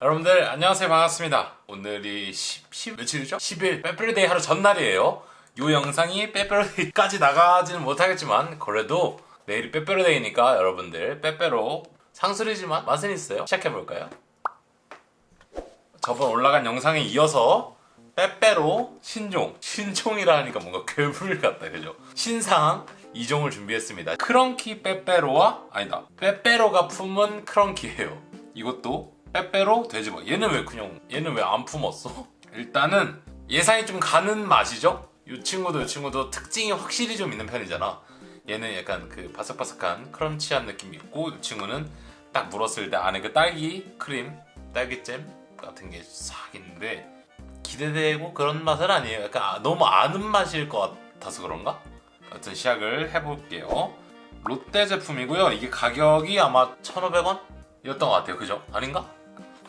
여러분들 안녕하세요. 반갑습니다. 오늘이 10, 10 며칠이죠? 10일 빼빼로데이 하루 전날이에요. 이 영상이 빼빼로데이까지 나가지는 못하겠지만 그래도 내일이 빼빼로데이니까 여러분들 빼빼로 상술이지만 맛은 있어요? 시작해볼까요? 저번 올라간 영상에 이어서 빼빼로 신종 신종이라 하니까 뭔가 괴물 같다 그죠? 신상 2종을 준비했습니다. 크런키 빼빼로와 아니다. 빼빼로가 품은 크런키예요. 이것도 빼빼로 돼지버 얘는 왜 그냥 얘는 왜 안 품었어? 일단은 예상이 좀 가는 맛이죠? 이 친구도 이 친구도 특징이 확실히 좀 있는 편이잖아 얘는 약간 그 바삭바삭한 크런치한 느낌이 있고 이 친구는 딱 물었을 때 안에 그 딸기 크림 딸기잼 같은 게 싹 있는데 기대되고 그런 맛은 아니에요 약간 아- 너무 아는 맛일 것 같아서 그런가? 하여튼 시작을 해볼게요 롯데 제품이고요 이게 가격이 아마 1,500원? 이었던 것 같아요 그죠? 아닌가?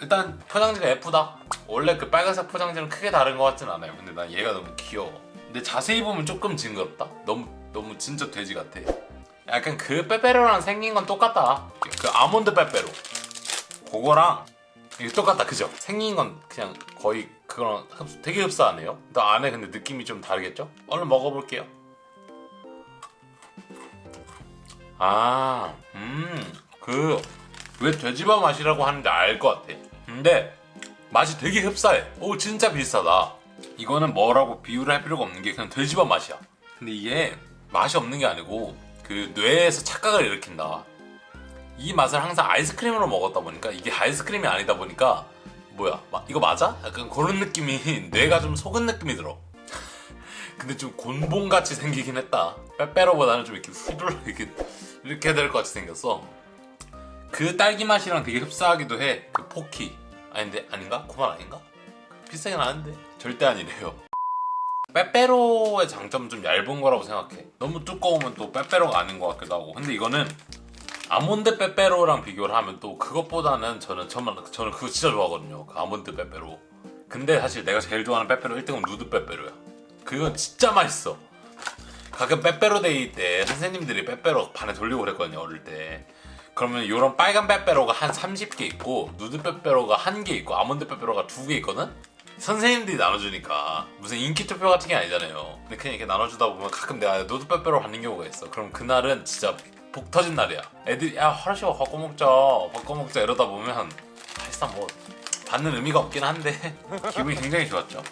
일단 포장지가 예쁘다. 원래 그 빨간색 포장지는 크게 다른 것 같진 않아요. 근데 난 얘가 너무 귀여워. 근데 자세히 보면 조금 징그럽다. 너무 너무 진짜 돼지 같아. 약간 그 빼빼로랑 생긴 건 똑같다. 그 아몬드 빼빼로. 그거랑 이게 똑같다. 그죠? 생긴 건 그냥 거의 그거랑 흡- 되게 흡사하네요. 또 안에 근데 느낌이 좀 다르겠죠? 얼른 먹어볼게요. 아, 음, 그, 왜 돼지밥 맛이라고 하는지 알 것 같아. 근데, 맛이 되게 흡사해. 오, 진짜 비슷하다. 이거는 뭐라고 비유를 할 필요가 없는 게 그냥 돼지밥 맛이야. 근데 이게 맛이 없는 게 아니고, 그 뇌에서 착각을 일으킨다. 이 맛을 항상 아이스크림으로 먹었다 보니까, 이게 아이스크림이 아니다 보니까, 뭐야, 마- 이거 맞아? 약간 그런 느낌이, 뇌가 좀 속은 느낌이 들어. 근데 좀 곤봉같이 생기긴 했다. 빼빼로보다는 좀 이렇게 후들러 이렇게 이렇게 될 것 같이 생겼어. 그 딸기 맛이랑 되게 흡사하기도 해. 그 포키. 아닌데 아닌가? 그만 아닌가? 비싸긴 하는데 절대 아니래요. 빼빼로의 장점은 좀 얇은 거라고 생각해. 너무 두꺼우면 또 빼빼로가 아닌 것 같기도 하고. 근데 이거는 아몬드 빼빼로랑 비교를 하면 또 그것보다는 저는 저는 저는 그거 진짜 좋아하거든요. 그 아몬드 빼빼로. 근데 사실 내가 제일 좋아하는 빼빼로 1등은 누드 빼빼로야. 그건 진짜 맛있어. 가끔 빼빼로 데이 때 선생님들이 빼빼로 반에 돌리고 그랬거든요 어릴 때 그러면 이런 빨간 빼빼로가 한 30개 있고 누드 빼빼로가 한 개 있고 아몬드 빼빼로가 두 개 있거든? 선생님들이 나눠주니까. 무슨 인기 투표 같은 게 아니잖아요. 근데 그냥 이렇게 나눠주다 보면 가끔 내가 누드 빼빼로 받는 경우가 있어. 그럼 그날은 진짜 복 터진 날이야. 애들이 야 하루씩 바꿔 먹자. 바꿔 먹자. 이러다 보면 사실상 뭐 받는 의미가 없긴 한데 기분이 굉장히 좋았죠.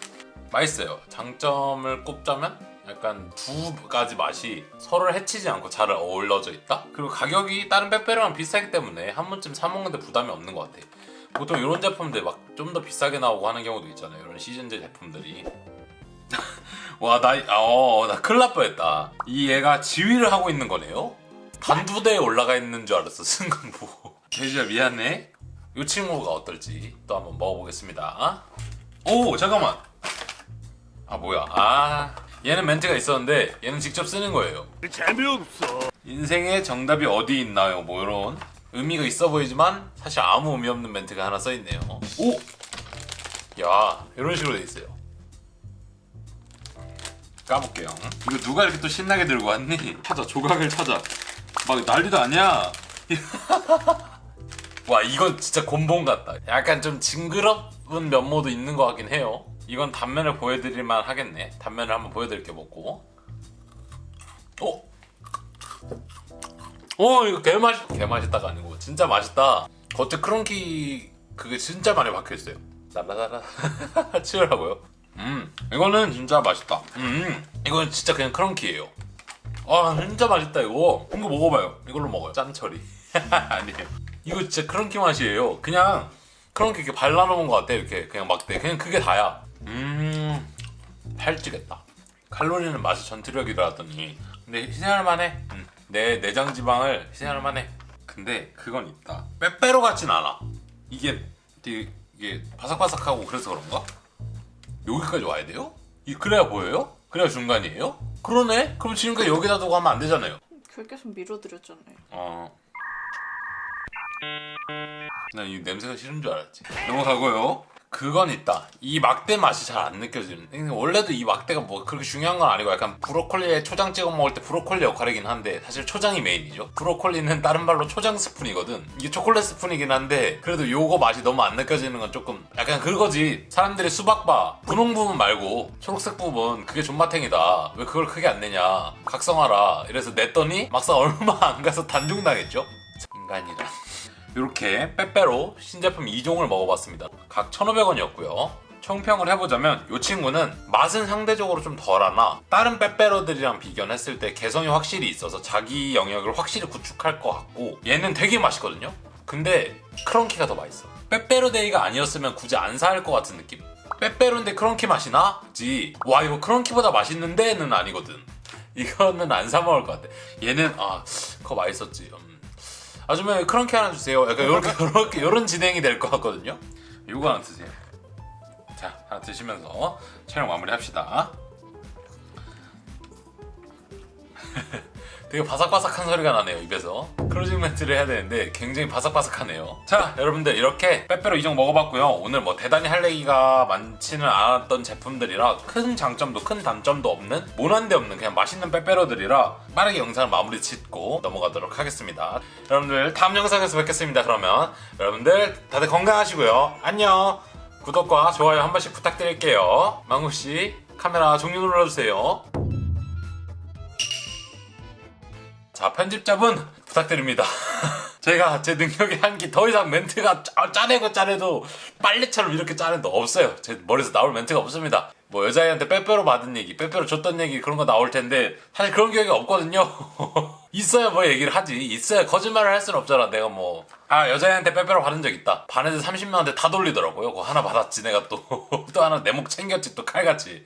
맛있어요. 장점을 꼽자면 약간 두 가지 맛이 서로를 해치지 않고 잘 어우러져 있다? 그리고 가격이 다른 빼빼로랑 비싸기 때문에 한 번쯤 사 먹는데 부담이 없는 것 같아. 보통 이런 제품들 막 좀 더 비싸게 나오고 하는 경우도 있잖아요. 이런 시즌제 제품들이. 와, 나, 아, 어, 나 큰일 날 뻔했다. 이 얘가 지휘를 하고 있는 거네요? 단두대에 올라가 있는 줄 알았어, 순간 보고. 돼지야, 미안해. 이 친구가 어떨지 또 한번 먹어보겠습니다. 오, 잠깐만. 아 뭐야 아 얘는 멘트가 있었는데 얘는 직접 쓰는 거예요. 재미없어. 인생의 정답이 어디 있나요? 뭐 이런 의미가 있어 보이지만 사실 아무 의미 없는 멘트가 하나 써 있네요. 오! 야 이런 식으로 돼 있어요. 까볼게요. 이거 누가 이렇게 또 신나게 들고 왔니? 찾아 조각을 찾아. 막 난리도 아니야. 와 이건 진짜 곤봉 같다. 약간 좀 징그러운 면모도 있는 것 같긴 해요 이건 단면을 보여드릴만 하겠네. 단면을 한번 보여드릴게 먹고. 오! 오 이거 개맛있 개맛있다가 아니고. 진짜 맛있다. 겉에 크런키 그게 진짜 많이 박혀있어요. 날라달라. 치우라고요? 음 이거는 진짜 맛있다. 음 이건 진짜 그냥 크런키예요. 아 진짜 맛있다 이거. 이거 먹어봐요. 이걸로 먹어요. 짠처리. 아니에요 이거 진짜 크런키 맛이에요. 그냥 크런키 이렇게 발라놓은 것 같아 이렇게. 그냥 막대. 그냥 그게 다야 음 살찌겠다 칼로리는 맛이 전투력이라 하더니 근데 희생할 만해 음, 내 내장 지방을 희생할 만해 근데 그건 있다 빼빼로 같진 않아 이게 되게 이게 바삭바삭하고 그래서 그런가? 여기까지 와야 돼요? 이 그래야 보여요? 그래야 중간이에요? 그러네? 그럼 지금까지 여기다 두고 하면 안 되잖아요 계속 밀어드렸잖아요. 어. 난 이 냄새가 싫은 줄 알았지. 넘어가고요. 그건 있다. 이 막대 맛이 잘 안 느껴지는. 원래도 이 막대가 뭐 그렇게 중요한 건 아니고 약간 브로콜리에 초장 찍어 먹을 때 브로콜리 역할이긴 한데 사실 초장이 메인이죠. 브로콜리는 다른 말로 초장 스푼이거든. 이게 초콜릿 스푼이긴 한데 그래도 요거 맛이 너무 안 느껴지는 건 조금 약간 그거지. 사람들이 수박바 분홍 부분 말고 초록색 부분 그게 존맛탱이다. 왜 그걸 크게 안 내냐. 각성하라. 이래서 냈더니 막상 얼마 안 가서 단종당했죠. 인간이란. 이렇게 빼빼로 신제품 2종을 먹어봤습니다. 각 1,500원이었고요. 총평을 해보자면 이 친구는 맛은 상대적으로 좀 덜하나 다른 빼빼로들이랑 비교했을 때 개성이 확실히 있어서 자기 영역을 확실히 구축할 것 같고 얘는 되게 맛있거든요. 근데 크런키가 더 맛있어. 빼빼로 데이가 아니었으면 굳이 안사할것 같은 느낌? 빼빼로인데 크런키 맛이 나? 지. 와 이거 크런키보다 맛있는데는 아니거든. 이거는 안 사 먹을 것 같아. 얘는 아 그거 맛있었지. 음. 아줌마 크런키 하나 주세요. 약간 이렇게 이렇게 이런 진행이 될 것 같거든요. 이거 하나 드세요. 자 하나 드시면서 촬영 마무리 합시다. 되게 바삭바삭한 소리가 나네요 입에서 closing 멘트를 해야 되는데 굉장히 바삭바삭하네요. 자 여러분들 이렇게 빼빼로 이종 먹어봤고요. 오늘 뭐 대단히 할 얘기가 많지는 않았던 제품들이라 큰 장점도 큰 단점도 없는 모난데 없는 그냥 맛있는 빼빼로들이라 빠르게 영상을 마무리 짓고 넘어가도록 하겠습니다. 여러분들 다음 영상에서 뵙겠습니다. 그러면 여러분들 다들 건강하시고요. 안녕. 구독과 좋아요 한 번씩 부탁드릴게요. 망구씨 카메라 종료 눌러주세요 자 편집자분 부탁드립니다. 제가 제 능력의 한기 더 이상 멘트가 짜, 짜내고 짜내도 빨래처럼 이렇게 짜내도 없어요. 제 머리에서 나올 멘트가 없습니다. 뭐 여자애한테 빼빼로 받은 얘기 빼빼로 줬던 얘기 그런 거 나올 텐데 사실 그런 기억이 없거든요. 있어야 뭐 얘기를 하지. 있어야 거짓말을 할 수는 없잖아. 내가 뭐. 아 여자애한테 빼빼로 받은 적 있다. 반에서 30명한테 다 돌리더라고요. 그거 하나 받았지 내가 또. 또 하나 내 목 챙겼지 또 칼같이